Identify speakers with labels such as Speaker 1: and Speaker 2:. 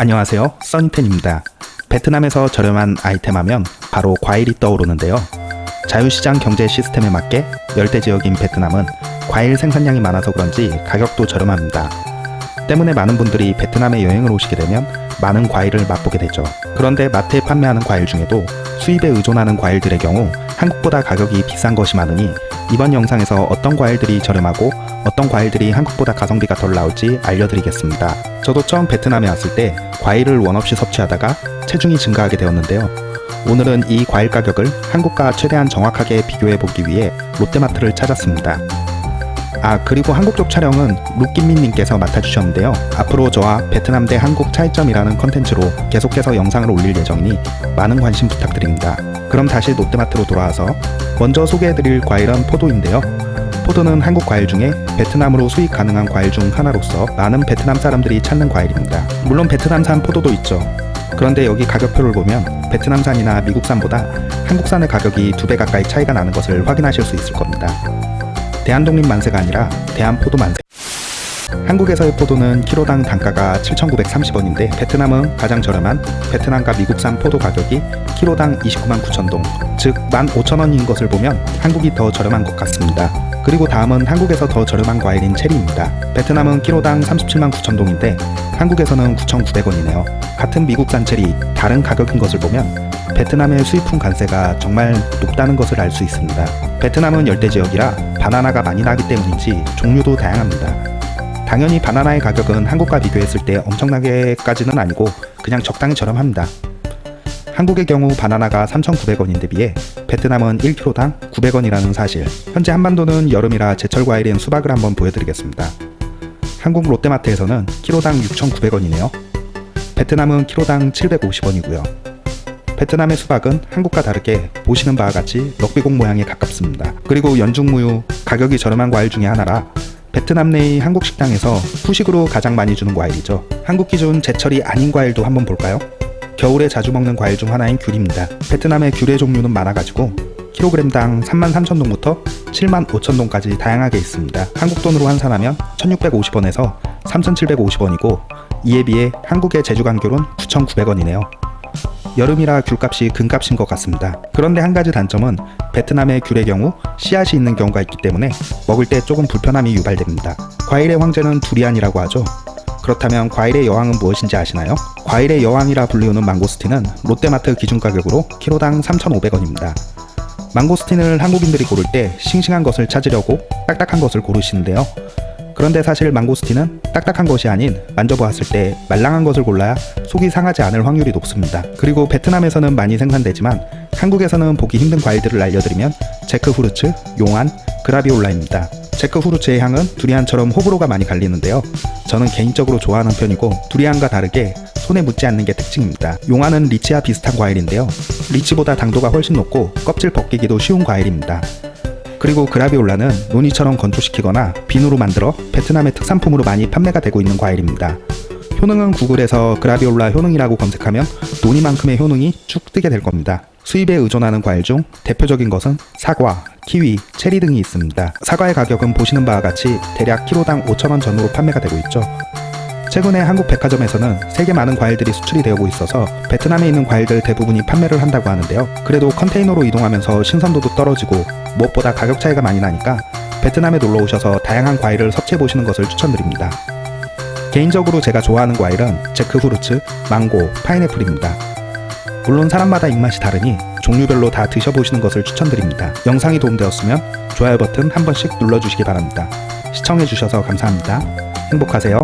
Speaker 1: 안녕하세요. 써니텐입니다. 베트남에서 저렴한 아이템 하면 바로 과일이 떠오르는데요. 자유시장 경제 시스템에 맞게 열대지역인 베트남은 과일 생산량이 많아서 그런지 가격도 저렴합니다. 때문에 많은 분들이 베트남에 여행을 오시게 되면 많은 과일을 맛보게 되죠. 그런데 마트에 판매하는 과일 중에도 수입에 의존하는 과일들의 경우 한국보다 가격이 비싼 것이 많으니 이번 영상에서 어떤 과일들이 저렴하고 어떤 과일들이 한국보다 가성비가 덜 나올지 알려드리겠습니다. 저도 처음 베트남에 왔을 때 과일을 원 없이 섭취하다가 체중이 증가하게 되었는데요. 오늘은 이 과일 가격을 한국과 최대한 정확하게 비교해 보기 위해 롯데마트를 찾았습니다. 아 그리고 한국 쪽 촬영은 룩김민님께서 맡아주셨는데요. 앞으로 저와 베트남 대 한국 차이점이라는 컨텐츠로 계속해서 영상을 올릴 예정이니 많은 관심 부탁드립니다. 그럼 다시 롯데마트로 돌아와서 먼저 소개해드릴 과일은 포도인데요. 포도는 한국 과일 중에 베트남으로 수입 가능한 과일 중 하나로서 많은 베트남 사람들이 찾는 과일입니다. 물론 베트남산 포도도 있죠. 그런데 여기 가격표를 보면 베트남산이나 미국산보다 한국산의 가격이 두 배 가까이 차이가 나는 것을 확인하실 수 있을 겁니다. 대한독립 만세가 아니라 대한포도 만세. 한국에서의 포도는 키로당 단가가 7,930원인데 베트남은 가장 저렴한 베트남과 미국산 포도 가격이 키로당 29만 9천동, 즉 15,000원인 것을 보면 한국이 더 저렴한 것 같습니다. 그리고 다음은 한국에서 더 저렴한 과일인 체리입니다. 베트남은 키로당 37만 9천동인데 한국에서는 9,900원이네요. 같은 미국산 체리, 다른 가격인 것을 보면 베트남의 수입품 관세가 정말 높다는 것을 알 수 있습니다. 베트남은 열대지역이라 바나나가 많이 나기 때문인지 종류도 다양합니다. 당연히 바나나의 가격은 한국과 비교했을 때 엄청나게까지는 아니고 그냥 적당히 저렴합니다. 한국의 경우 바나나가 3,900원인데 비해 베트남은 1kg당 900원이라는 사실 현재 한반도는 여름이라 제철 과일인 수박을 한번 보여드리겠습니다. 한국 롯데마트에서는 키로당 6,900원이네요. 베트남은 키로당 750원이고요. 베트남의 수박은 한국과 다르게 보시는 바와 같이 럭비공 모양에 가깝습니다. 그리고 연중무휴 가격이 저렴한 과일 중에 하나라 베트남 내의 한국 식당에서 후식으로 가장 많이 주는 과일이죠. 한국 기준 제철이 아닌 과일도 한번 볼까요? 겨울에 자주 먹는 과일 중 하나인 귤입니다. 베트남의 귤의 종류는 많아가지고 킬로그램당 33,000동부터 75,000동까지 다양하게 있습니다. 한국 돈으로 환산하면 1,650원에서 3,750원이고 이에 비해 한국의 제주간 귤은 9,900원이네요. 여름이라 귤값이 금값인 것 같습니다. 그런데 한 가지 단점은 베트남의 귤의 경우 씨앗이 있는 경우가 있기 때문에 먹을 때 조금 불편함이 유발됩니다. 과일의 황제는 두리안이라고 하죠. 그렇다면 과일의 여왕은 무엇인지 아시나요? 과일의 여왕이라 불리우는 망고스틴은 롯데마트 기준 가격으로 키로당 3,500원입니다. 망고스틴을 한국인들이 고를 때 싱싱한 것을 찾으려고 딱딱한 것을 고르시는데요. 그런데 사실 망고스틴은 딱딱한 것이 아닌 만져보았을 때 말랑한 것을 골라야 속이 상하지 않을 확률이 높습니다. 그리고 베트남에서는 많이 생산되지만 한국에서는 보기 힘든 과일들을 알려드리면 제크 후르츠, 용안, 그라비올라입니다. 제크 후르츠의 향은 두리안처럼 호불호가 많이 갈리는데요. 저는 개인적으로 좋아하는 편이고 두리안과 다르게 손에 묻지 않는 게 특징입니다. 용안은 리치와 비슷한 과일인데요. 리치보다 당도가 훨씬 높고 껍질 벗기기도 쉬운 과일입니다. 그리고 그라비올라는 노니처럼 건조시키거나 비누로 만들어 베트남의 특산품으로 많이 판매가 되고 있는 과일입니다. 효능은 구글에서 그라비올라 효능이라고 검색하면 노니만큼의 효능이 쭉 뜨게 될 겁니다. 수입에 의존하는 과일 중 대표적인 것은 사과, 키위, 체리 등이 있습니다. 사과의 가격은 보시는 바와 같이 대략 키로당 5천원 전후로 판매가 되고 있죠. 최근에 한국 백화점에서는 세계 많은 과일들이 수출이 되고 있어서 베트남에 있는 과일들 대부분이 판매를 한다고 하는데요. 그래도 컨테이너로 이동하면서 신선도도 떨어지고 무엇보다 가격 차이가 많이 나니까 베트남에 놀러 오셔서 다양한 과일을 섭취해 보시는 것을 추천드립니다. 개인적으로 제가 좋아하는 과일은 제크후르츠, 망고, 파인애플입니다. 물론 사람마다 입맛이 다르니 종류별로 다 드셔보시는 것을 추천드립니다. 영상이 도움되었으면 좋아요 버튼 한 번씩 눌러주시기 바랍니다. 시청해주셔서 감사합니다. 행복하세요.